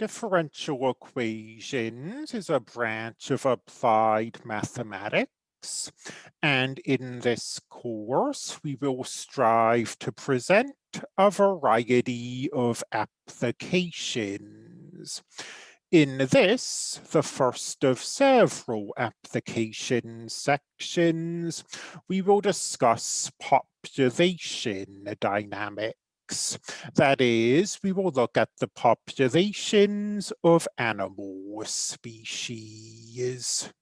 Differential equations is a branch of applied mathematics. And in this course, we will strive to present a variety of applications. In this, the first of several application sections, we will discuss population dynamics. That is, we will look at the populations of animal species.